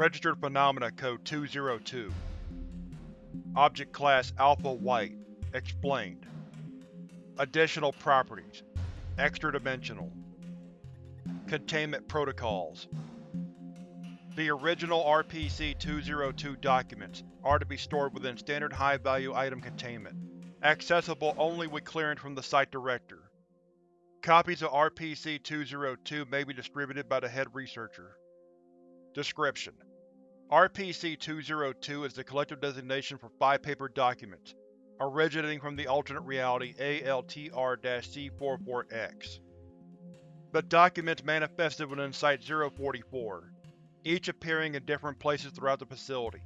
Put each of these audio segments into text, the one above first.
Registered Phenomena Code 202 Object Class Alpha White. Explained. Additional Properties. Extra-dimensional. Containment Protocols. The original RPC-202 documents are to be stored within standard high-value item containment, accessible only with clearance from the Site Director. Copies of RPC-202 may be distributed by the head researcher. Description: RPC-202 is the collective designation for five paper documents, originating from the alternate reality ALTR-C44-X. The documents manifested within Site-044, each appearing in different places throughout the facility.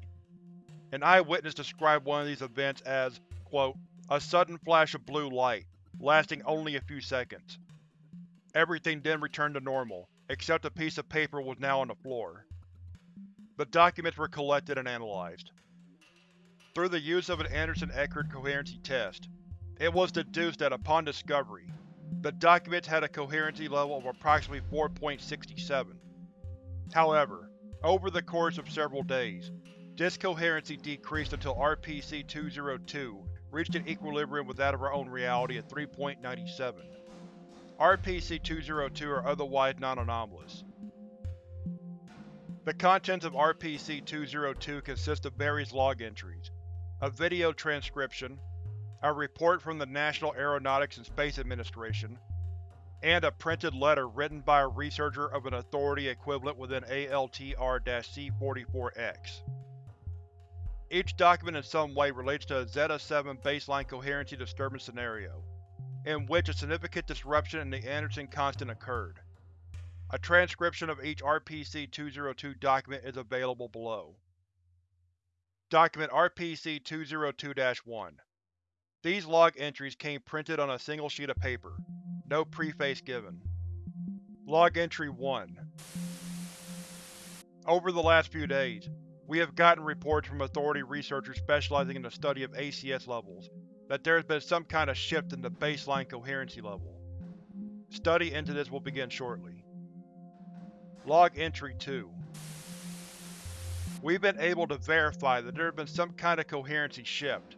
An eyewitness described one of these events as, quote, a sudden flash of blue light, lasting only a few seconds. Everything then returned to normal, except a piece of paper was now on the floor. The documents were collected and analyzed. Through the use of an Anderson-Eckert coherency test, it was deduced that upon discovery, the documents had a coherency level of approximately 4.67. However, over the course of several days, this coherency decreased until RPC-202 reached an equilibrium with that of our own reality at 3.97. RPC-202 are otherwise non-anomalous. The contents of RPC-202 consist of various log entries, a video transcription, a report from the National Aeronautics and Space Administration, and a printed letter written by a researcher of an authority equivalent within ALTR-C44-X. Each document in some way relates to a Zeta-7 baseline coherency disturbance scenario, in which a significant disruption in the Anderson constant occurred. A transcription of each RPC-202 document is available below. Document RPC-202-1 These log entries came printed on a single sheet of paper. No preface given. Log Entry 1 Over the last few days, we have gotten reports from Authority researchers specializing in the study of ACS levels that there has been some kind of shift in the baseline coherency level. Study into this will begin shortly. Log Entry 2 We've been able to verify that there has been some kind of coherency shift.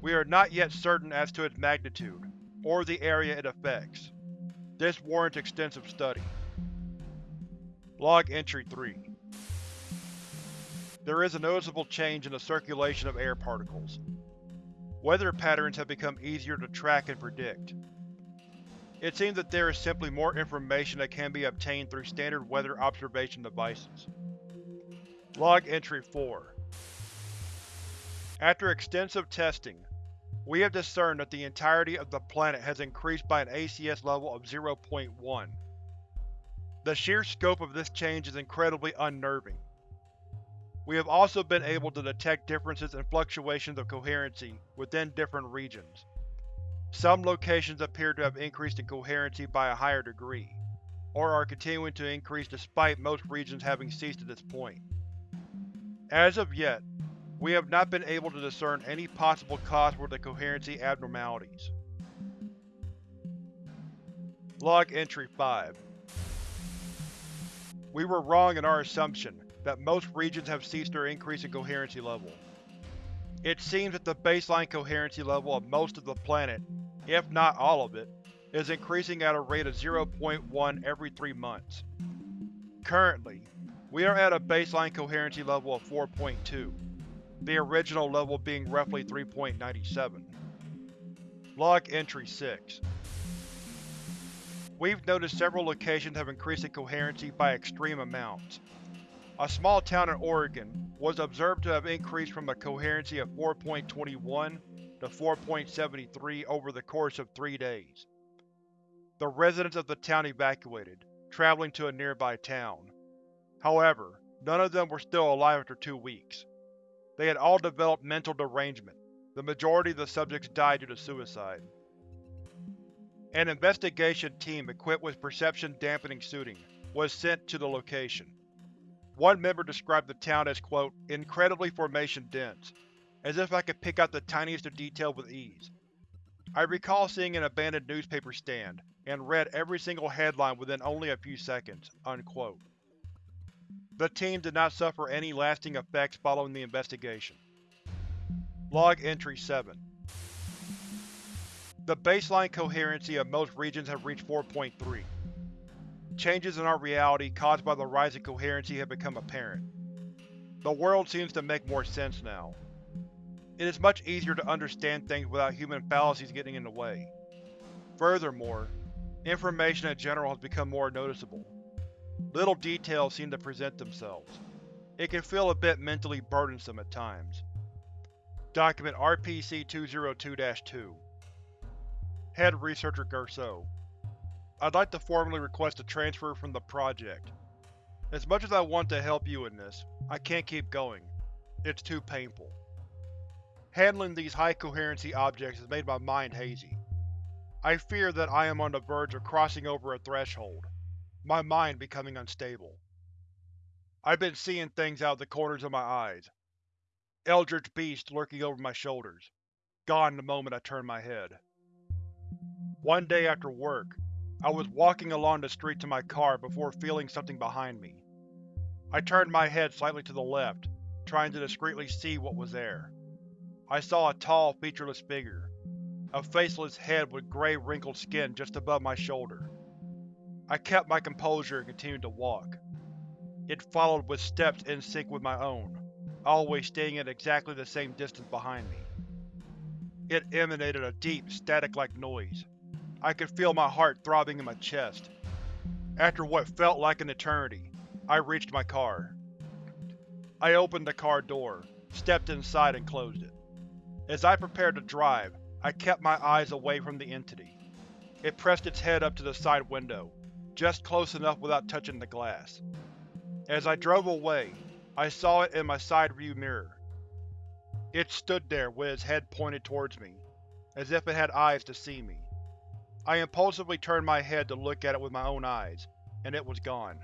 We are not yet certain as to its magnitude, or the area it affects. This warrants extensive study. Log Entry 3 There is a noticeable change in the circulation of air particles. Weather patterns have become easier to track and predict. It seems that there is simply more information that can be obtained through standard weather observation devices. Log Entry 4 After extensive testing, we have discerned that the entirety of the planet has increased by an ACS level of 0.1. The sheer scope of this change is incredibly unnerving. We have also been able to detect differences and fluctuations of coherency within different regions. Some locations appear to have increased in coherency by a higher degree, or are continuing to increase despite most regions having ceased at this point. As of yet, we have not been able to discern any possible cause for the coherency abnormalities. Log Entry 5 We were wrong in our assumption that most regions have ceased their increase in coherency level. It seems that the baseline coherency level of most of the planet, if not all of it, is increasing at a rate of 0.1 every three months. Currently, we are at a baseline coherency level of 4.2, the original level being roughly 3.97. Log Entry 6 We've noticed several locations have increased in coherency by extreme amounts. A small town in Oregon was observed to have increased from a coherency of 4.21 to 4.73 over the course of three days. The residents of the town evacuated, traveling to a nearby town. However, none of them were still alive after two weeks. They had all developed mental derangement. The majority of the subjects died due to suicide. An investigation team equipped with perception-dampening suiting was sent to the location. One member described the town as quote, incredibly formation-dense, as if I could pick out the tiniest of detail with ease. I recall seeing an abandoned newspaper stand, and read every single headline within only a few seconds." Unquote. The team did not suffer any lasting effects following the investigation. Log Entry 7 The baseline coherency of most regions have reached 4.3. Changes in our reality caused by the rise in coherency have become apparent. The world seems to make more sense now. It is much easier to understand things without human fallacies getting in the way. Furthermore, information in general has become more noticeable. Little details seem to present themselves. It can feel a bit mentally burdensome at times. Document RPC-202-2 Head Researcher Garceau I'd like to formally request a transfer from the project. As much as I want to help you in this, I can't keep going. It's too painful. Handling these high-coherency objects has made my mind hazy. I fear that I am on the verge of crossing over a threshold, my mind becoming unstable. I've been seeing things out of the corners of my eyes. Eldritch beasts lurking over my shoulders, gone the moment I turn my head. One day after work, I was walking along the street to my car before feeling something behind me. I turned my head slightly to the left, trying to discreetly see what was there. I saw a tall, featureless figure, a faceless head with grey wrinkled skin just above my shoulder. I kept my composure and continued to walk. It followed with steps in sync with my own, always staying at exactly the same distance behind me. It emanated a deep, static-like noise, I could feel my heart throbbing in my chest. After what felt like an eternity, I reached my car. I opened the car door, stepped inside and closed it. As I prepared to drive, I kept my eyes away from the entity. It pressed its head up to the side window, just close enough without touching the glass. As I drove away, I saw it in my side view mirror. It stood there with its head pointed towards me, as if it had eyes to see me. I impulsively turned my head to look at it with my own eyes, and it was gone.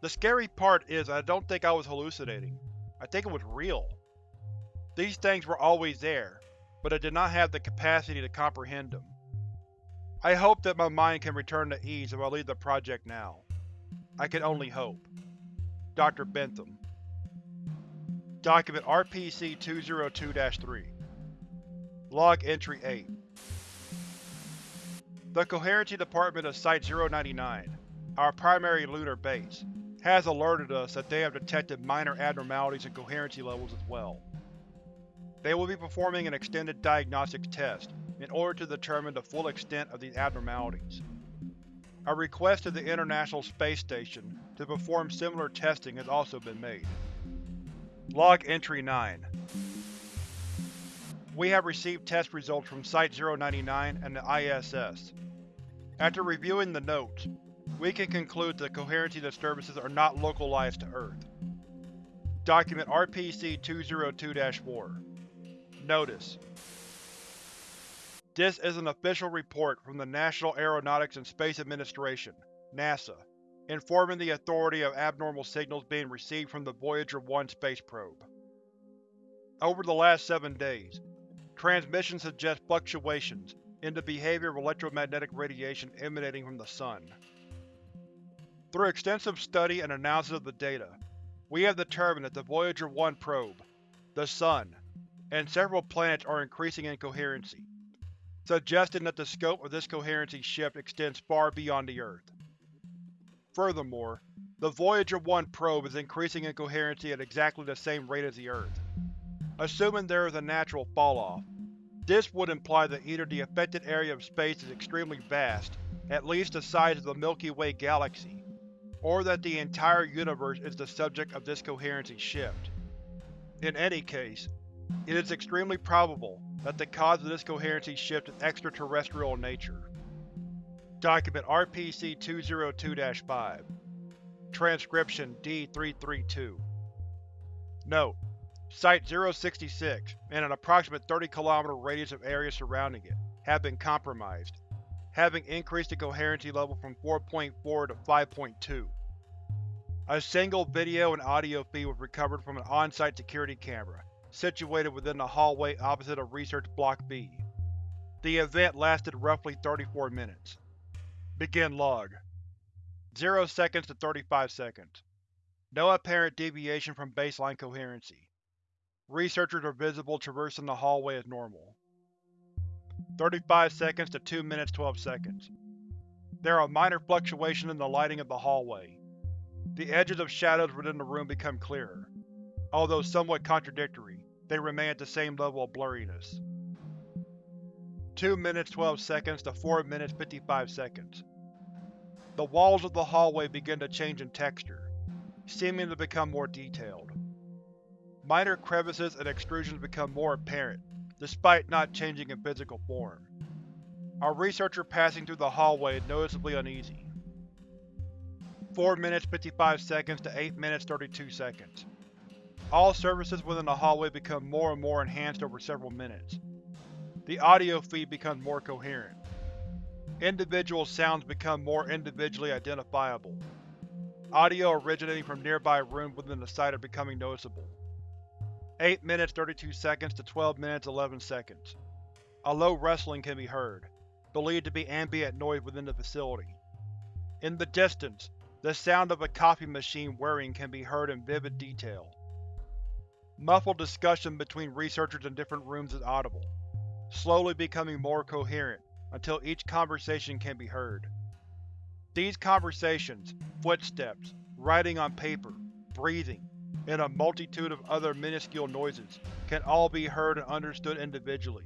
The scary part is I don't think I was hallucinating. I think it was real. These things were always there, but I did not have the capacity to comprehend them. I hope that my mind can return to ease if I leave the project now. I can only hope. Dr. Bentham Document RPC-202-3 Log Entry 8 the Coherency Department of Site-099, our primary lunar base, has alerted us that they have detected minor abnormalities in coherency levels as well. They will be performing an extended diagnostics test in order to determine the full extent of these abnormalities. A request to the International Space Station to perform similar testing has also been made. Log Entry 9 We have received test results from Site-099 and the ISS. After reviewing the notes, we can conclude that coherency disturbances are not localized to Earth. Document RPC-202-4 Notice This is an official report from the National Aeronautics and Space Administration NASA, informing the Authority of abnormal signals being received from the Voyager 1 space probe. Over the last seven days, transmissions suggest fluctuations in the behavior of electromagnetic radiation emanating from the Sun. Through extensive study and analysis of the data, we have determined that the Voyager 1 probe, the Sun, and several planets are increasing in coherency, suggesting that the scope of this coherency shift extends far beyond the Earth. Furthermore, the Voyager 1 probe is increasing in coherency at exactly the same rate as the Earth. Assuming there is a natural falloff, this would imply that either the affected area of space is extremely vast, at least the size of the Milky Way galaxy, or that the entire universe is the subject of this coherency shift. In any case, it is extremely probable that the cause of this coherency shift is extraterrestrial in nature. Document RPC-202-5 Transcription D-332 Note: Site-066, and an approximate 30 km radius of area surrounding it, have been compromised, having increased the coherency level from 4.4 to 5.2. A single video and audio feed was recovered from an on-site security camera, situated within the hallway opposite of Research Block B. The event lasted roughly 34 minutes. Begin log. 0 seconds to 35 seconds. No apparent deviation from baseline coherency. Researchers are visible traversing the hallway as normal. 35 seconds to 2 minutes 12 seconds. There are minor fluctuations in the lighting of the hallway. The edges of shadows within the room become clearer. Although somewhat contradictory, they remain at the same level of blurriness. 2 minutes 12 seconds to 4 minutes 55 seconds. The walls of the hallway begin to change in texture, seeming to become more detailed. Minor crevices and extrusions become more apparent, despite not changing in physical form. Our researcher passing through the hallway is noticeably uneasy. 4 minutes 55 seconds to 8 minutes 32 seconds. All surfaces within the hallway become more and more enhanced over several minutes. The audio feed becomes more coherent. Individual sounds become more individually identifiable. Audio originating from nearby rooms within the site are becoming noticeable. 8 minutes 32 seconds to 12 minutes 11 seconds. A low rustling can be heard, believed to be ambient noise within the facility. In the distance, the sound of a coffee machine whirring can be heard in vivid detail. Muffled discussion between researchers in different rooms is audible, slowly becoming more coherent until each conversation can be heard. These conversations, footsteps, writing on paper, breathing, and a multitude of other minuscule noises can all be heard and understood individually,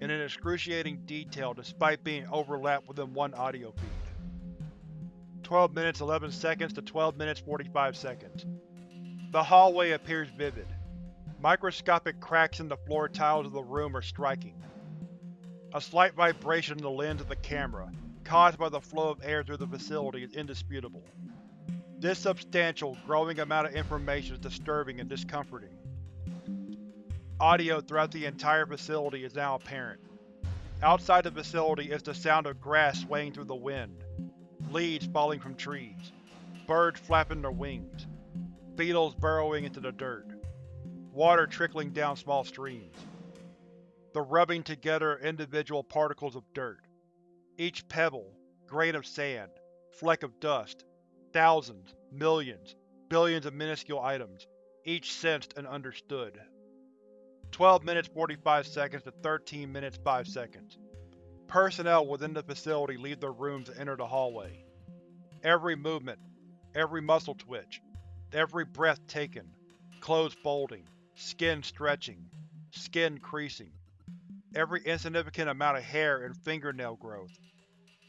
in an excruciating detail despite being overlapped within one audio feed. 12 minutes 11 seconds to 12 minutes 45 seconds. The hallway appears vivid. Microscopic cracks in the floor tiles of the room are striking. A slight vibration in the lens of the camera, caused by the flow of air through the facility, is indisputable. This substantial, growing amount of information is disturbing and discomforting. Audio throughout the entire facility is now apparent. Outside the facility is the sound of grass swaying through the wind, leaves falling from trees, birds flapping their wings, beetles burrowing into the dirt, water trickling down small streams, the rubbing together of individual particles of dirt. Each pebble, grain of sand, fleck of dust, thousands, millions, billions of minuscule items, each sensed and understood. 12 minutes 45 seconds to 13 minutes 5 seconds. Personnel within the facility leave their rooms and enter the hallway. Every movement, every muscle twitch, every breath taken, clothes folding, skin stretching, skin creasing, every insignificant amount of hair and fingernail growth,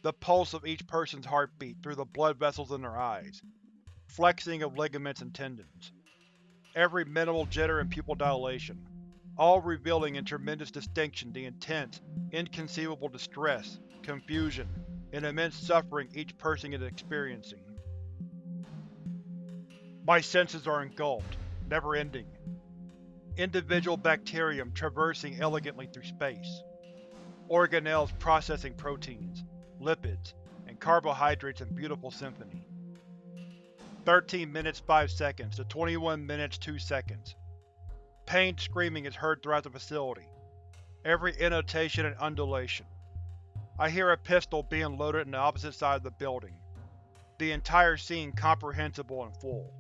the pulse of each person's heartbeat through the blood vessels in their eyes, flexing of ligaments and tendons, every minimal jitter and pupil dilation, all revealing in tremendous distinction the intense, inconceivable distress, confusion, and immense suffering each person is experiencing. My senses are engulfed, never-ending. Individual bacterium traversing elegantly through space. Organelles processing proteins, lipids, and carbohydrates in beautiful symphony. 13 minutes 5 seconds to 21 minutes 2 seconds. Pained screaming is heard throughout the facility, every intonation and undulation. I hear a pistol being loaded in the opposite side of the building, the entire scene comprehensible and full.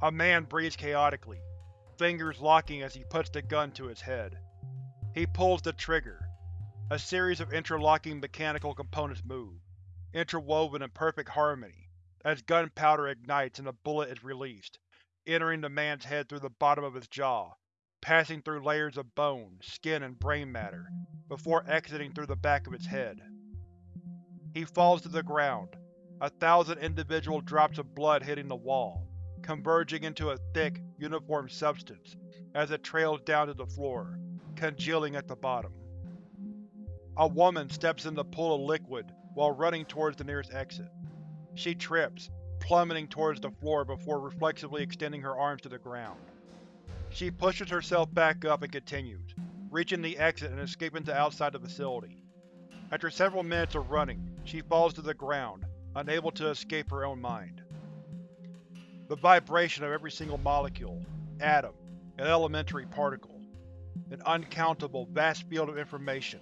A man breathes chaotically, fingers locking as he puts the gun to his head. He pulls the trigger. A series of interlocking mechanical components move, interwoven in perfect harmony, as gunpowder ignites and a bullet is released, entering the man's head through the bottom of his jaw, passing through layers of bone, skin, and brain matter, before exiting through the back of its head. He falls to the ground, a thousand individual drops of blood hitting the wall, converging into a thick, uniform substance as it trails down to the floor, congealing at the bottom. A woman steps in the pool of liquid while running towards the nearest exit. She trips, plummeting towards the floor before reflexively extending her arms to the ground. She pushes herself back up and continues, reaching the exit and escaping to outside the facility. After several minutes of running, she falls to the ground, unable to escape her own mind. The vibration of every single molecule, atom, and elementary particle. An uncountable, vast field of information,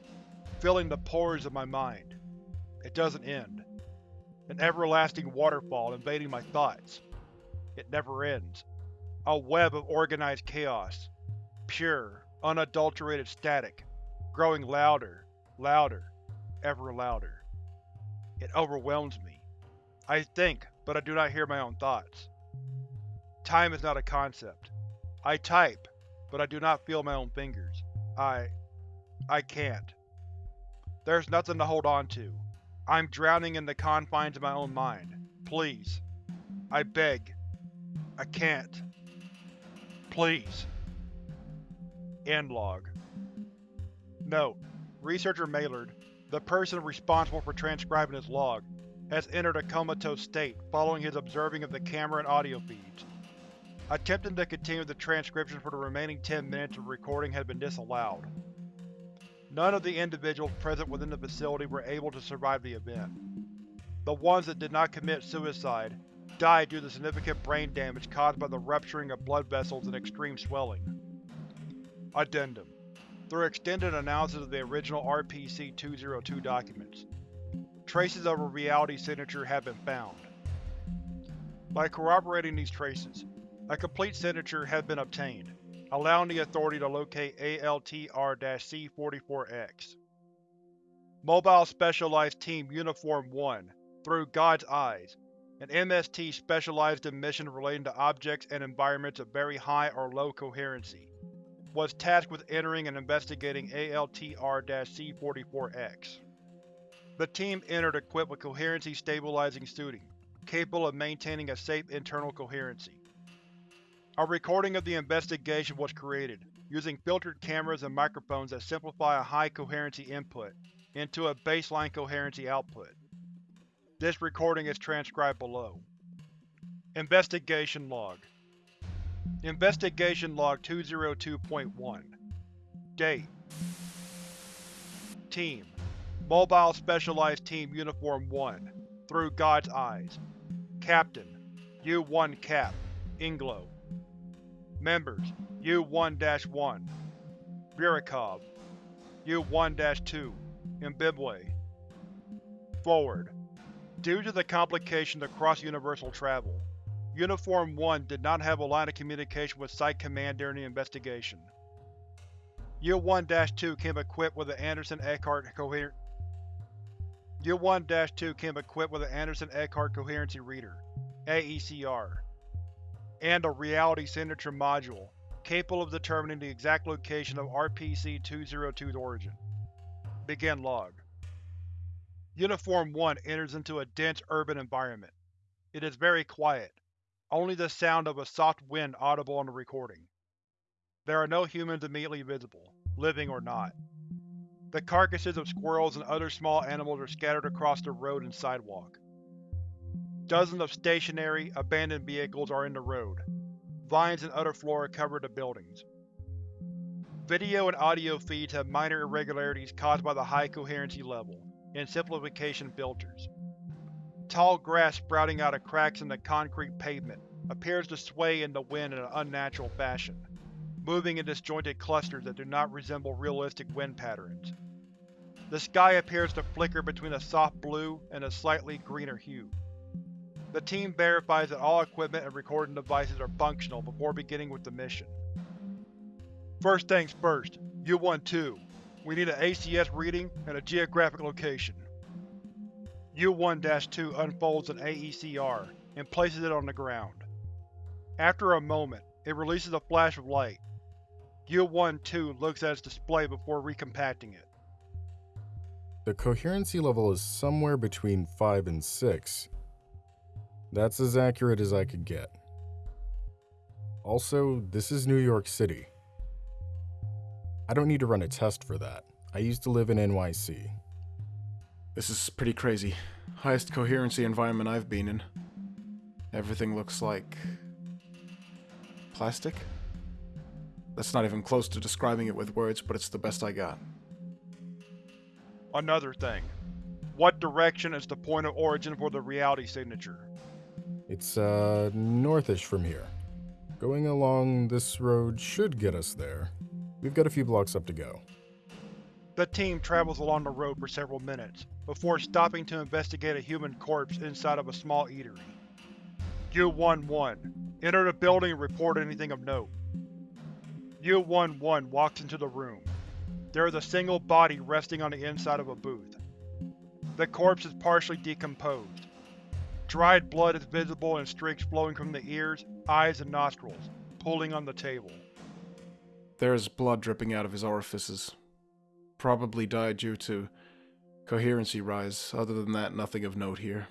filling the pores of my mind. It doesn't end. An everlasting waterfall invading my thoughts. It never ends. A web of organized chaos. Pure, unadulterated static, growing louder, louder, ever louder. It overwhelms me. I think, but I do not hear my own thoughts. Time is not a concept. I type, but I do not feel my own fingers. I… I can't. There's nothing to hold on to. I'm drowning in the confines of my own mind. Please. I beg. I can't. Please. End log. Note: Researcher Maillard, the person responsible for transcribing his log, has entered a comatose state following his observing of the camera and audio feeds. Attempting to continue the transcription for the remaining 10 minutes of recording had been disallowed. None of the individuals present within the facility were able to survive the event. The ones that did not commit suicide died due to significant brain damage caused by the rupturing of blood vessels and extreme swelling. Addendum Through extended analysis of the original RPC-202 documents, traces of a reality signature have been found. By corroborating these traces, a complete signature has been obtained, allowing the Authority to locate ALTR-C44-X. Mobile Specialized Team Uniform 1, through God's Eyes, an MST specialized in missions relating to objects and environments of very high or low coherency, was tasked with entering and investigating ALTR-C44-X. The team entered equipped with coherency-stabilizing suiting, capable of maintaining a safe internal coherency. A recording of the investigation was created, using filtered cameras and microphones that simplify a high coherency input into a baseline coherency output. This recording is transcribed below. Investigation Log. Investigation Log 202.1 Date. Team. Mobile Specialized Team Uniform 1 Through God's Eyes. Captain. U-1 Cap. Inglo Members U-1-1 Burakov U-1-2 Imbibwe Forward. Due to the complications of cross-universal travel, Uniform 1 did not have a line of communication with Site Command during the investigation. U-1-2 came equipped with an Anderson-Eckhart coherent U-1-2 came equipped with an Anderson-Eckhart Coherency Reader AECR, and a Reality Signature Module, capable of determining the exact location of RPC-202's origin. Begin log. Uniform 1 enters into a dense urban environment. It is very quiet, only the sound of a soft wind audible on the recording. There are no humans immediately visible, living or not. The carcasses of squirrels and other small animals are scattered across the road and sidewalk. Dozens of stationary, abandoned vehicles are in the road. Vines and other flora cover the buildings. Video and audio feeds have minor irregularities caused by the high coherency level and simplification filters. Tall grass sprouting out of cracks in the concrete pavement appears to sway in the wind in an unnatural fashion, moving in disjointed clusters that do not resemble realistic wind patterns. The sky appears to flicker between a soft blue and a slightly greener hue. The team verifies that all equipment and recording devices are functional before beginning with the mission. First things first, U-1-2. We need an ACS reading and a geographic location. U-1-2 unfolds an AECR and places it on the ground. After a moment, it releases a flash of light. U-1-2 looks at its display before recompacting it. The coherency level is somewhere between 5 and 6. That's as accurate as I could get. Also, this is New York City. I don't need to run a test for that. I used to live in NYC. This is pretty crazy. Highest coherency environment I've been in. Everything looks like... plastic? That's not even close to describing it with words, but it's the best I got. Another thing. What direction is the point of origin for the reality signature? It's, uh, northish from here. Going along this road should get us there. We've got a few blocks up to go. The team travels along the road for several minutes, before stopping to investigate a human corpse inside of a small eatery. U-11, enter the building and report anything of note. U-11 walks into the room. There is a single body resting on the inside of a booth. The corpse is partially decomposed. Dried blood is visible in streaks flowing from the ears, eyes, and nostrils, pooling on the table. There's blood dripping out of his orifices. Probably died due to coherency rise. Other than that, nothing of note here.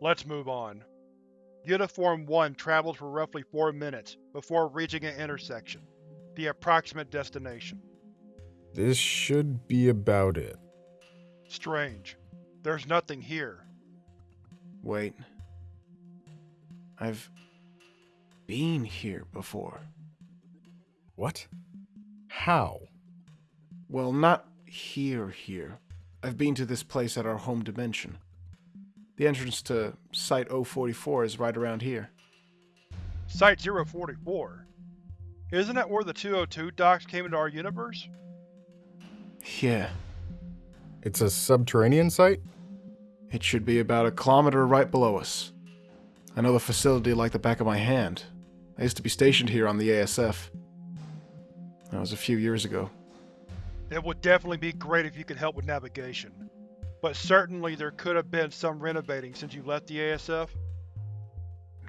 Let's move on. Uniform 1 travels for roughly 4 minutes before reaching an intersection, the approximate destination. This should be about it. Strange. There's nothing here. Wait. I've been here before. What? How? Well, not here, here. I've been to this place at our home dimension. The entrance to Site 044 is right around here. Site 044? Isn't that where the 202 docs came into our universe? Yeah, It's a subterranean site? It should be about a kilometer right below us. I know the facility like the back of my hand. I used to be stationed here on the ASF. That was a few years ago. It would definitely be great if you could help with navigation. But certainly there could have been some renovating since you left the ASF.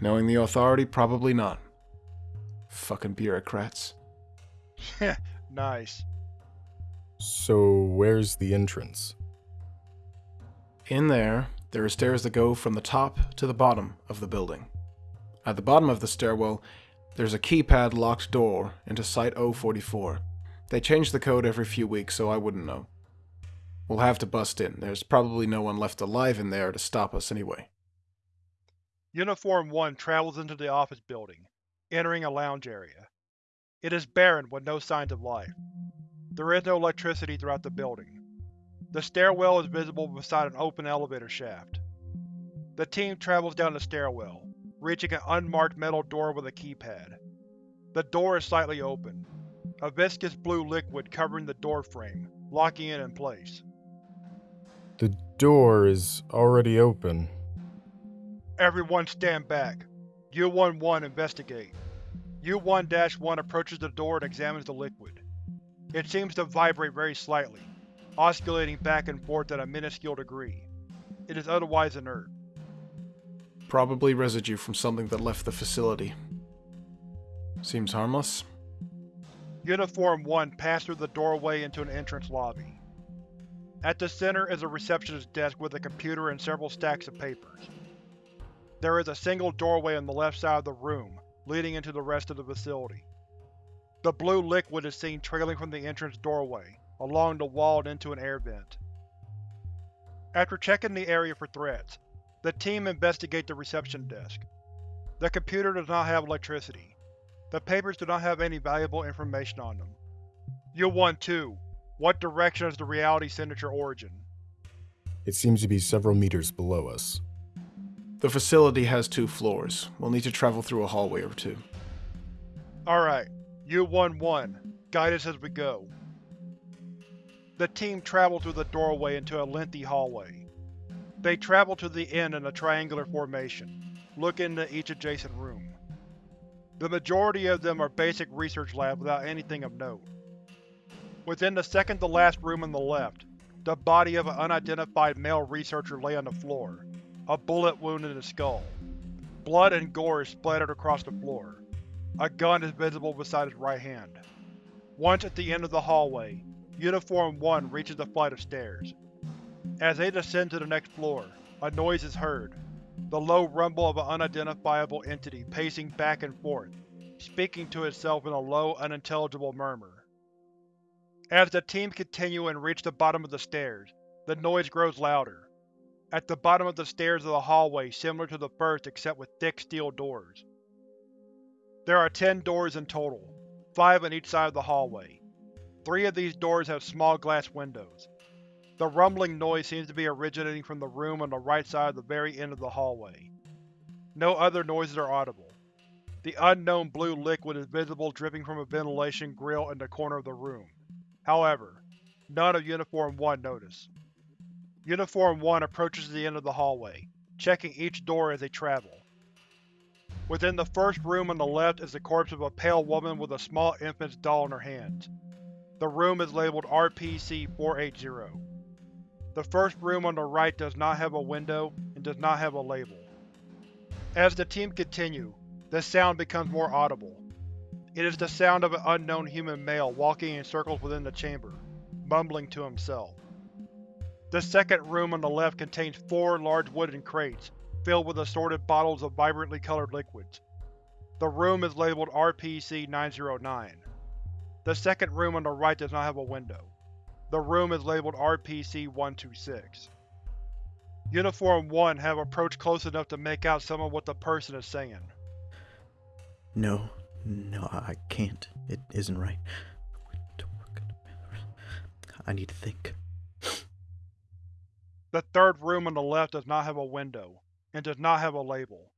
Knowing the authority, probably not. Fucking bureaucrats. Yeah, nice. So, where's the entrance? In there, there are stairs that go from the top to the bottom of the building. At the bottom of the stairwell, there's a keypad locked door into Site 044. They change the code every few weeks, so I wouldn't know. We'll have to bust in. There's probably no one left alive in there to stop us anyway. Uniform 1 travels into the office building, entering a lounge area. It is barren with no signs of life. There is no electricity throughout the building. The stairwell is visible beside an open elevator shaft. The team travels down the stairwell, reaching an unmarked metal door with a keypad. The door is slightly open, a viscous blue liquid covering the door frame, locking it in place. The door is already open. Everyone stand back. U-11 investigate. U-1-1 approaches the door and examines the liquid. It seems to vibrate very slightly, oscillating back and forth at a minuscule degree. It is otherwise inert. Probably residue from something that left the facility. Seems harmless. Uniform 1 passed through the doorway into an entrance lobby. At the center is a receptionist's desk with a computer and several stacks of papers. There is a single doorway on the left side of the room, leading into the rest of the facility. The blue liquid is seen trailing from the entrance doorway, along the wall and into an air vent. After checking the area for threats, the team investigate the reception desk. The computer does not have electricity. The papers do not have any valuable information on them. U-1-2, what direction is the reality signature origin? It seems to be several meters below us. The facility has two floors. We'll need to travel through a hallway or two. Alright, U-1-1, guide us as we go. The team travel through the doorway into a lengthy hallway. They travel to the end in a triangular formation, look into each adjacent room. The majority of them are basic research labs without anything of note. Within the second to last room on the left, the body of an unidentified male researcher lay on the floor, a bullet wound in the skull. Blood and gore is splattered across the floor. A gun is visible beside his right hand. Once at the end of the hallway, Uniform 1 reaches the flight of stairs. As they descend to the next floor, a noise is heard, the low rumble of an unidentifiable entity pacing back and forth, speaking to itself in a low, unintelligible murmur. As the team continue and reach the bottom of the stairs, the noise grows louder. At the bottom of the stairs of the hallway similar to the first except with thick steel doors. There are ten doors in total, five on each side of the hallway. Three of these doors have small glass windows. The rumbling noise seems to be originating from the room on the right side of the very end of the hallway. No other noises are audible. The unknown blue liquid is visible dripping from a ventilation grill in the corner of the room. However, none of Uniform 1 notice. Uniform 1 approaches the end of the hallway, checking each door as they travel. Within the first room on the left is the corpse of a pale woman with a small infant's doll in her hands. The room is labeled RPC-480. The first room on the right does not have a window and does not have a label. As the team continue, the sound becomes more audible. It is the sound of an unknown human male walking in circles within the chamber, mumbling to himself. The second room on the left contains four large wooden crates, filled with assorted bottles of vibrantly colored liquids. The room is labeled RPC-909. The second room on the right does not have a window. The room is labeled RPC-126. Uniform 1 have approached close enough to make out some of what the person is saying. No, no, I can't. It isn't right. I need to think. The third room on the left does not have a window, and does not have a label.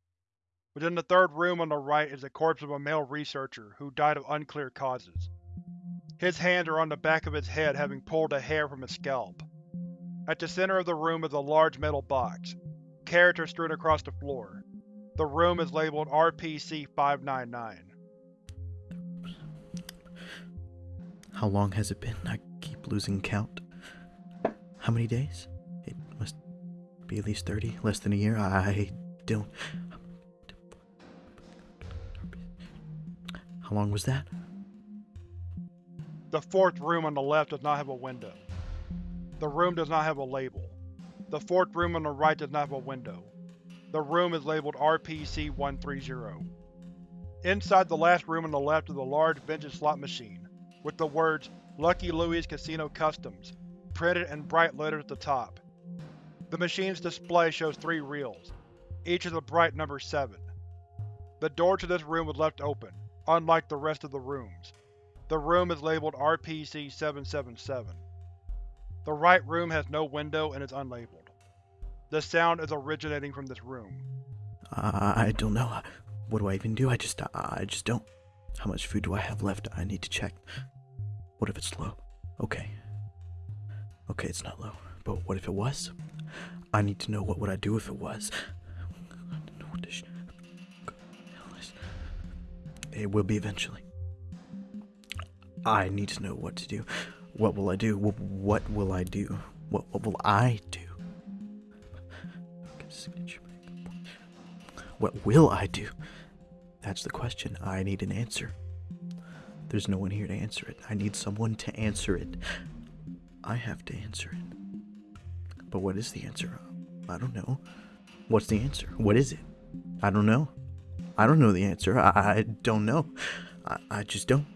Within the third room on the right is the corpse of a male researcher who died of unclear causes. His hands are on the back of his head having pulled a hair from his scalp. At the center of the room is a large metal box. Characters strewn across the floor. The room is labeled RPC-599. How long has it been? I keep losing count. How many days? It must be at least 30, less than a year. I don't. How long was that? The fourth room on the left does not have a window. The room does not have a label. The fourth room on the right does not have a window. The room is labeled RPC-130. Inside the last room on the left is a large vintage slot machine, with the words Lucky Louie's Casino Customs printed in bright letters at the top. The machine's display shows three reels. Each is a bright number 7. The door to this room was left open, unlike the rest of the rooms. The room is labeled RPC-777. The right room has no window and is unlabeled. The sound is originating from this room. I, I don't know. What do I even do? I just, I just don't. How much food do I have left? I need to check. What if it's low? Okay. Okay, it's not low. But what if it was? I need to know what would I do if it was. It will be eventually. I need to know what to do. What will I do? What will I do? What, what will I do? What will I do? That's the question. I need an answer. There's no one here to answer it. I need someone to answer it. I have to answer it. But what is the answer? I don't know. What's the answer? What is it? I don't know. I don't know the answer. I, I don't know. I, I just don't.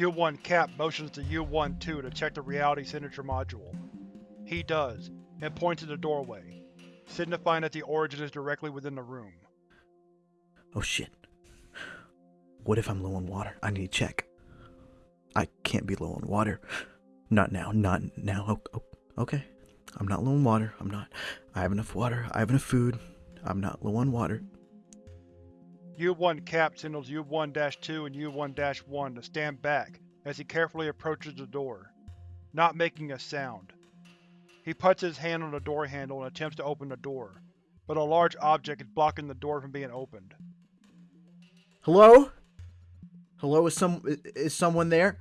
U-1 Cap motions to U-1-2 to check the reality signature module. He does, and points to the doorway, signifying that the origin is directly within the room. Oh shit. What if I'm low on water? I need to check. I can't be low on water. Not now, not now. Oh, oh, okay. I'm not low on water. I'm not. I have enough water. I have enough food. I'm not low on water. U-1 Cap signals U-1-2 and U-1-1 to stand back as he carefully approaches the door, not making a sound. He puts his hand on the door handle and attempts to open the door, but a large object is blocking the door from being opened. Hello? Hello, is some is someone there?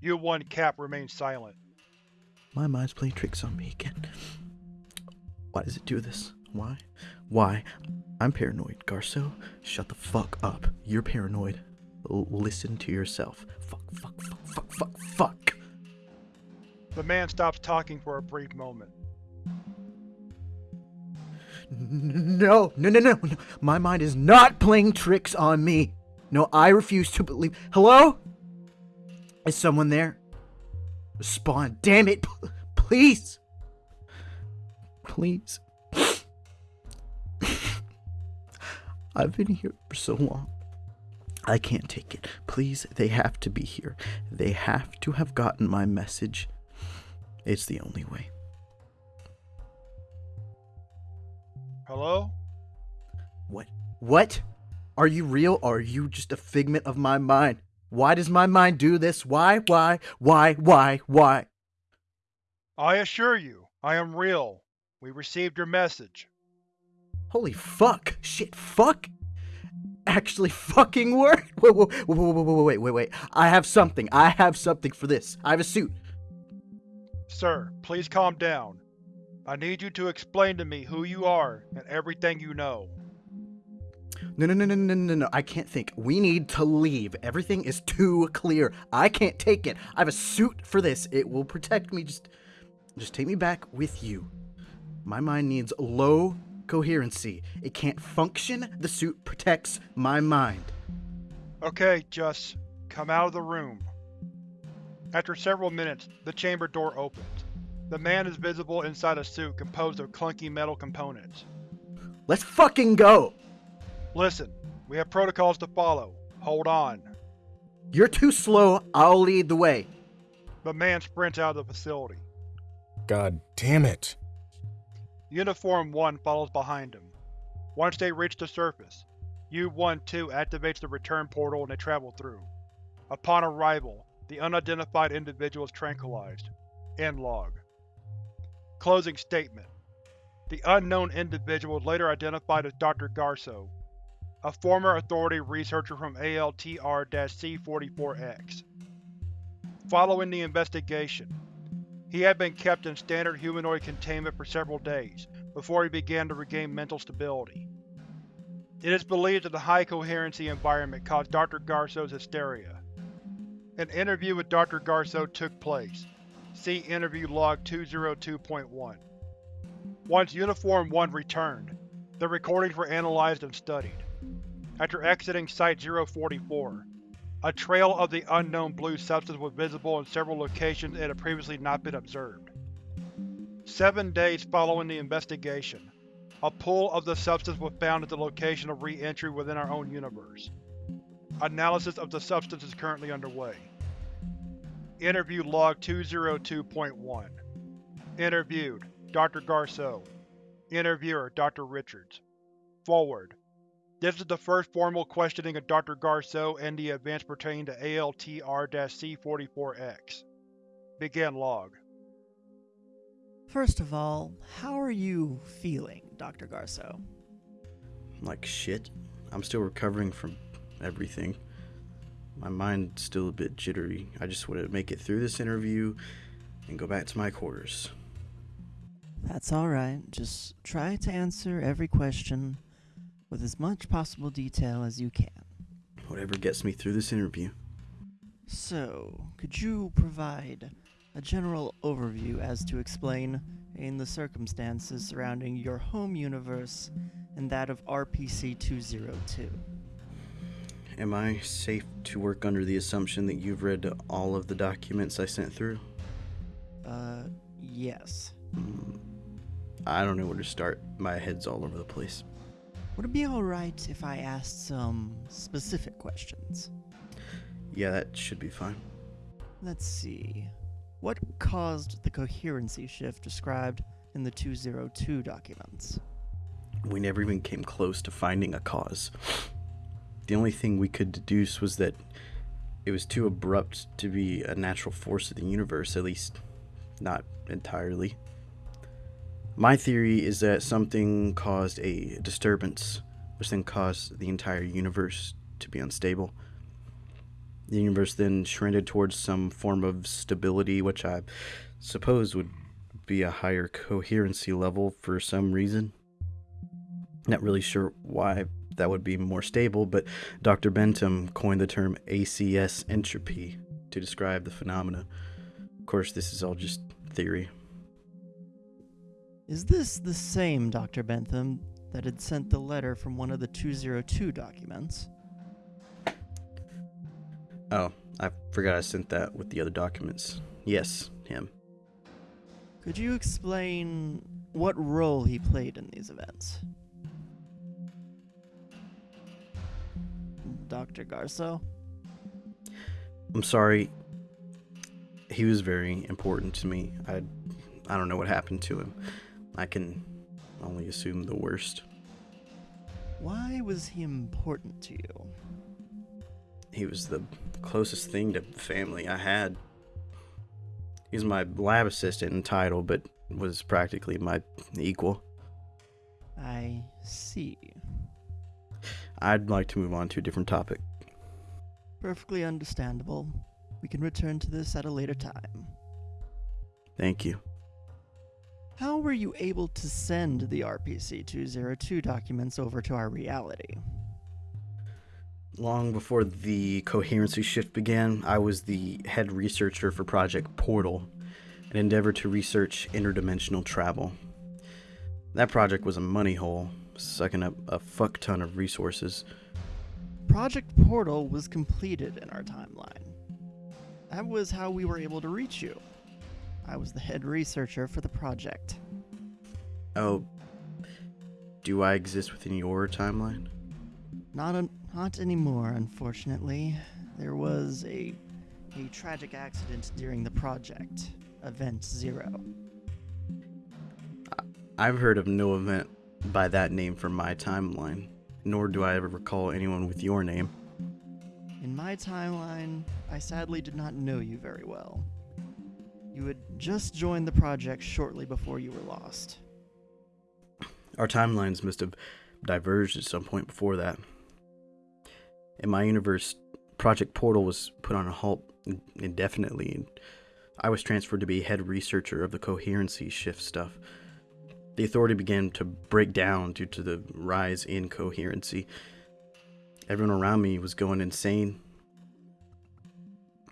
U-1 Cap remains silent. My mind's playing tricks on me again. Why does it do this? Why? Why? I'm paranoid. Garceau. shut the fuck up. You're paranoid. L listen to yourself. Fuck, fuck, fuck, fuck, fuck, fuck. The man stops talking for a brief moment. No, no, no, no, no. My mind is not playing tricks on me. No, I refuse to believe. Hello? Is someone there? Spawn, damn it. Please. Please. I've been here for so long. I can't take it. Please, they have to be here. They have to have gotten my message. It's the only way. Hello? What? What? Are you real or are you just a figment of my mind? Why does my mind do this? Why, why, why, why, why? I assure you, I am real. We received your message. Holy fuck! Shit, fuck! Actually fucking worked! Wait, wait, wait, wait, wait, wait, wait, wait. I have something. I have something for this. I have a suit. Sir, please calm down. I need you to explain to me who you are and everything you know. No, no, no, no, no, no, no. I can't think. We need to leave. Everything is too clear. I can't take it. I have a suit for this. It will protect me. Just, just take me back with you. My mind needs low coherency. It can't function. The suit protects my mind. Okay, just come out of the room. After several minutes, the chamber door opens. The man is visible inside a suit composed of clunky metal components. Let's fucking go! Listen, we have protocols to follow. Hold on. You're too slow. I'll lead the way. The man sprints out of the facility. God damn it. Uniform 1 follows behind him. Once they reach the surface, U-1-2 activates the return portal and they travel through. Upon arrival, the unidentified individual is tranquilized. End log. Closing statement. The unknown individual was later identified as Dr. Garceau, a former Authority researcher from ALTR-C44X. Following the investigation, he had been kept in standard humanoid containment for several days, before he began to regain mental stability. It is believed that the high-coherency environment caused Dr. Garceau's hysteria. An interview with Dr. Garceau took place. See Interview Log 202.1. Once Uniform 1 returned, the recordings were analyzed and studied. After exiting Site-044, a trail of the unknown blue substance was visible in several locations it had previously not been observed. Seven days following the investigation, a pool of the substance was found at the location of re-entry within our own universe. Analysis of the substance is currently underway. Interview Log 202.1 Interviewed, Dr. Garceau Interviewer, Dr. Richards Forward. This is the first formal questioning of Dr. Garceau and the events pertaining to ALTR-C44X. Begin log. First of all, how are you feeling, Dr. Garceau? Like shit. I'm still recovering from everything. My mind's still a bit jittery. I just want to make it through this interview and go back to my quarters. That's alright. Just try to answer every question with as much possible detail as you can. Whatever gets me through this interview. So, could you provide a general overview as to explain in the circumstances surrounding your home universe and that of RPC 202? Am I safe to work under the assumption that you've read all of the documents I sent through? Uh, yes. Mm, I don't know where to start. My head's all over the place. Would it be alright if I asked some specific questions? Yeah, that should be fine. Let's see. What caused the coherency shift described in the 202 documents? We never even came close to finding a cause. The only thing we could deduce was that it was too abrupt to be a natural force of the universe, at least not entirely. My theory is that something caused a disturbance, which then caused the entire universe to be unstable. The universe then shredded towards some form of stability, which I suppose would be a higher coherency level for some reason. Not really sure why that would be more stable, but Dr. Bentham coined the term ACS entropy to describe the phenomena. Of course, this is all just theory. Is this the same Dr. Bentham that had sent the letter from one of the 202 documents? Oh, I forgot I sent that with the other documents. Yes, him. Could you explain what role he played in these events? Dr. Garceau? I'm sorry. He was very important to me. I I don't know what happened to him. I can only assume the worst. Why was he important to you? He was the closest thing to family I had. He was my lab assistant in title, but was practically my equal. I see. I'd like to move on to a different topic. Perfectly understandable. We can return to this at a later time. Thank you. How were you able to send the RPC 202 documents over to our reality? Long before the coherency shift began, I was the head researcher for Project Portal, an endeavor to research interdimensional travel. That project was a money hole, sucking up a fuck ton of resources. Project Portal was completed in our timeline. That was how we were able to reach you. I was the head researcher for the project. Oh, do I exist within your timeline? Not un- not anymore, unfortunately. There was a a tragic accident during the project, Event Zero. I've heard of no event by that name for my timeline, nor do I ever recall anyone with your name. In my timeline, I sadly did not know you very well. You had just joined the project shortly before you were lost. Our timelines must have diverged at some point before that. In my universe, Project Portal was put on a halt indefinitely, and I was transferred to be head researcher of the coherency shift stuff. The authority began to break down due to the rise in coherency. Everyone around me was going insane.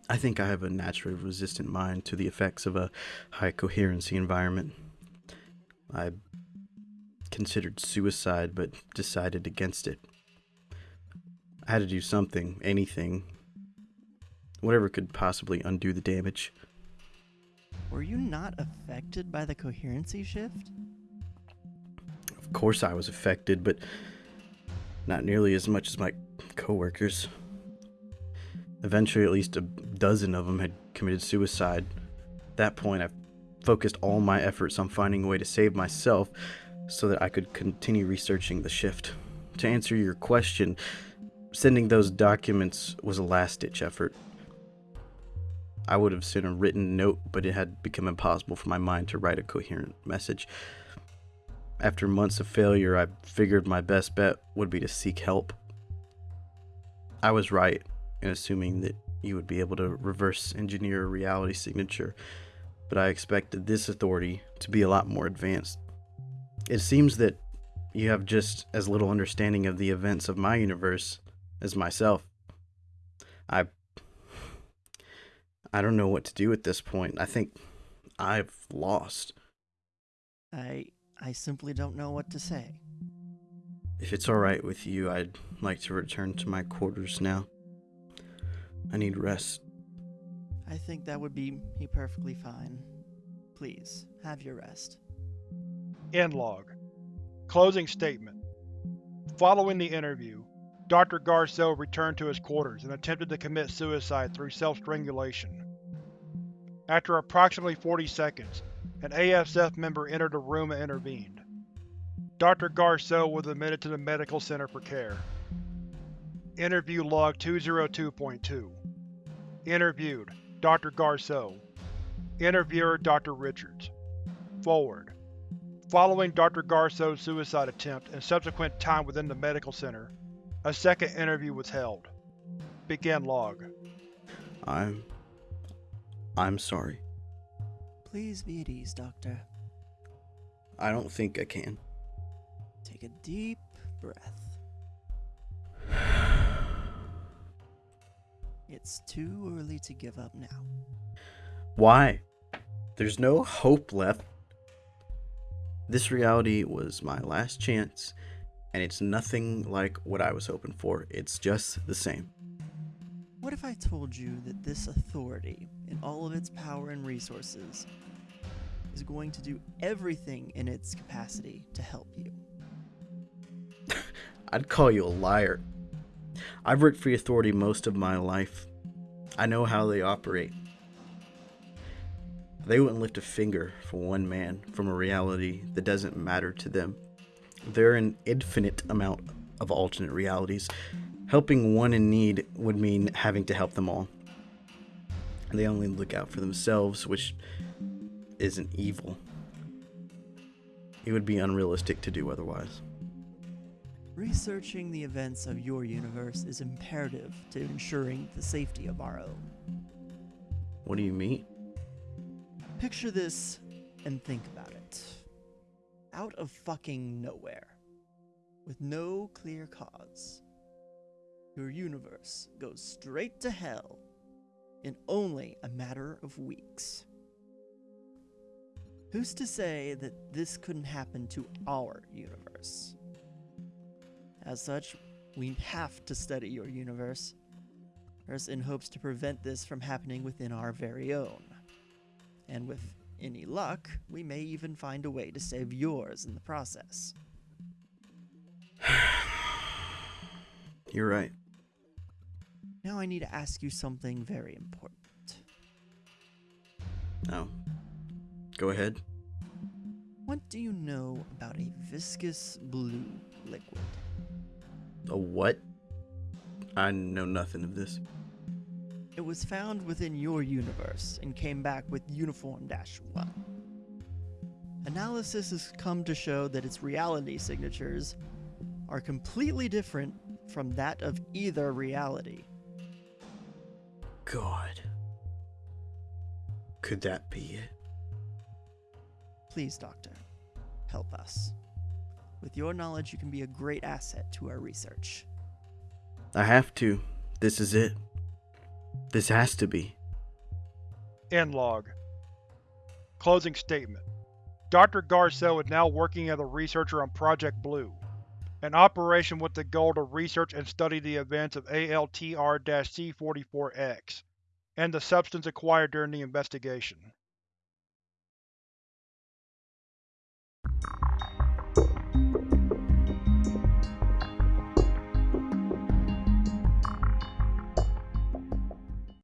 I think I have a naturally resistant mind to the effects of a high coherency environment. I considered suicide but decided against it. I had to do something, anything, whatever could possibly undo the damage. Were you not affected by the coherency shift? Of course, I was affected, but not nearly as much as my coworkers. Eventually, at least a dozen of them had committed suicide. At that point, I focused all my efforts on finding a way to save myself so that I could continue researching the shift. To answer your question, sending those documents was a last ditch effort. I would have sent a written note, but it had become impossible for my mind to write a coherent message. After months of failure, I figured my best bet would be to seek help. I was right in assuming that you would be able to reverse engineer a reality signature, but I expected this authority to be a lot more advanced. It seems that you have just as little understanding of the events of my universe as myself. I I don't know what to do at this point. I think I've lost. I I simply don't know what to say. If it's all right with you, I'd like to return to my quarters now. I need rest. I think that would be, be perfectly fine. Please, have your rest. End log. Closing statement. Following the interview, Dr. Garceau returned to his quarters and attempted to commit suicide through self-strangulation. After approximately 40 seconds, an ASF member entered the room and intervened. Dr. Garceau was admitted to the medical center for care. Interview Log 202.2 Interviewed, Dr. Garceau Interviewer, Dr. Richards Forward Following Dr. Garceau's suicide attempt and subsequent time within the medical center, a second interview was held. Begin log. I'm. I'm sorry. Please be at ease, Doctor. I don't think I can. Take a deep breath. It's too early to give up now. Why? There's no hope left. This reality was my last chance, and it's nothing like what I was hoping for. It's just the same. What if I told you that this authority, in all of its power and resources, is going to do everything in its capacity to help you? I'd call you a liar. I've worked for authority most of my life. I know how they operate. They wouldn't lift a finger for one man from a reality that doesn't matter to them. There are an infinite amount of alternate realities. Helping one in need would mean having to help them all. They only look out for themselves, which isn't evil. It would be unrealistic to do otherwise. Researching the events of your universe is imperative to ensuring the safety of our own. What do you mean? Picture this and think about it. Out of fucking nowhere, with no clear cause, your universe goes straight to hell in only a matter of weeks. Who's to say that this couldn't happen to our universe? As such, we have to study your universe, in hopes to prevent this from happening within our very own. And with any luck, we may even find a way to save yours in the process. You're right. Now I need to ask you something very important. No. Go ahead. What do you know about a viscous blue liquid? A what? I know nothing of this. It was found within your universe and came back with Uniform 1. Analysis has come to show that its reality signatures are completely different from that of either reality. God. Could that be it? Please, Doctor, help us. With your knowledge, you can be a great asset to our research. I have to. This is it. This has to be. End log. Closing statement. Dr. Garceau is now working as a researcher on Project Blue, an operation with the goal to research and study the events of ALTR-C44-X, and the substance acquired during the investigation.